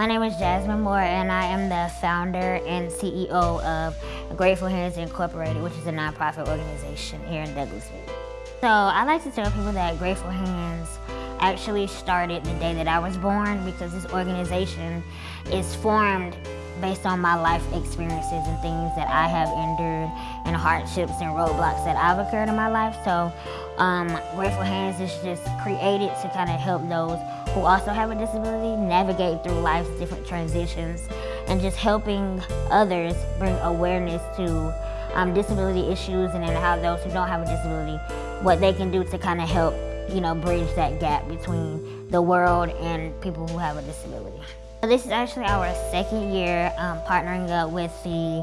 My name is Jasmine Moore, and I am the founder and CEO of Grateful Hands Incorporated, which is a nonprofit organization here in Douglasville. So I like to tell people that Grateful Hands actually started the day that I was born because this organization is formed based on my life experiences and things that I have endured and hardships and roadblocks that I've occurred in my life. So um, Grateful Hands is just created to kind of help those who also have a disability navigate through life's different transitions and just helping others bring awareness to um, disability issues and then how those who don't have a disability, what they can do to kind of help, you know, bridge that gap between the world and people who have a disability. This is actually our second year um, partnering up with the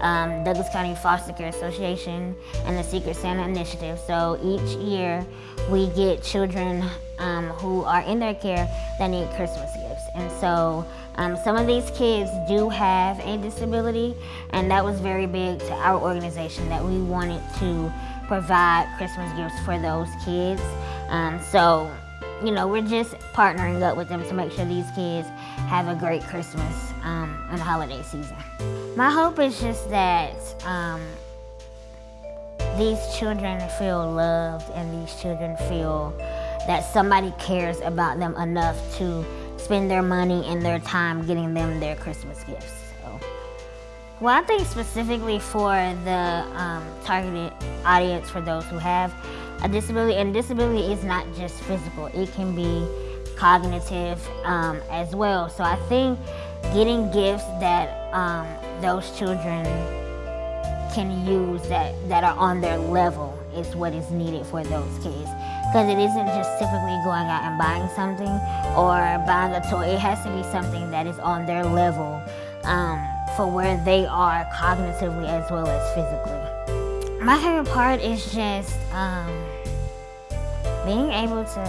um, Douglas County Foster Care Association and the Secret Santa Initiative. So each year we get children um, who are in their care that need Christmas gifts. And so um, some of these kids do have a disability and that was very big to our organization that we wanted to provide Christmas gifts for those kids. Um, so you know, we're just partnering up with them to make sure these kids have a great Christmas um, and holiday season. My hope is just that um, these children feel loved and these children feel that somebody cares about them enough to spend their money and their time getting them their Christmas gifts. So, well, I think specifically for the um, targeted audience for those who have a disability, and disability is not just physical, it can be cognitive um, as well. So I think getting gifts that um, those children can use that, that are on their level is what is needed for those kids. Because it isn't just typically going out and buying something or buying a toy. It has to be something that is on their level um, for where they are cognitively as well as physically. My favorite part is just um, being able to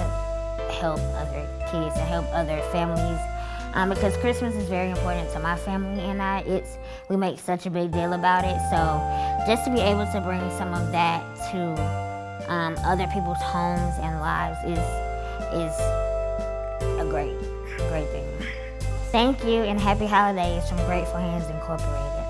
help other kids and help other families um, because Christmas is very important to my family and I. It's we make such a big deal about it. So just to be able to bring some of that to um, other people's homes and lives is is a great, great thing. Thank you and happy holidays from Grateful Hands Incorporated.